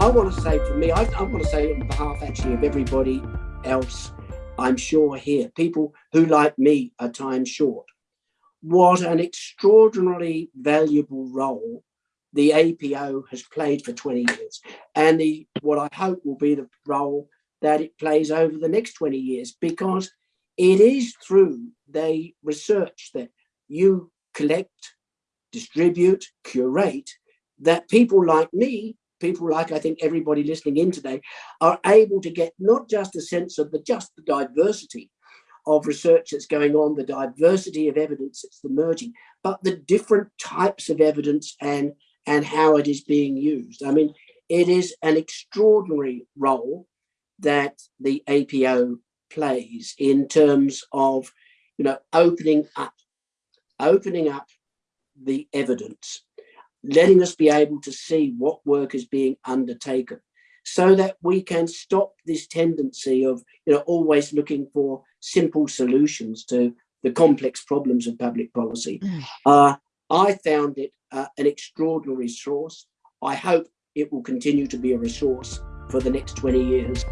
I want to say for me, I, I want to say on behalf actually of everybody else, I'm sure here, people who like me are time short, what an extraordinarily valuable role the APO has played for 20 years and the what I hope will be the role that it plays over the next 20 years because it is through the research that you collect, distribute, curate, that people like me, people like I think everybody listening in today, are able to get not just a sense of the just the diversity of research that's going on, the diversity of evidence that's emerging, but the different types of evidence and, and how it is being used. I mean, it is an extraordinary role that the APO plays in terms of, you know, opening up, opening up the evidence, letting us be able to see what work is being undertaken so that we can stop this tendency of, you know, always looking for simple solutions to the complex problems of public policy. Mm. Uh, I found it uh, an extraordinary resource. I hope it will continue to be a resource for the next 20 years.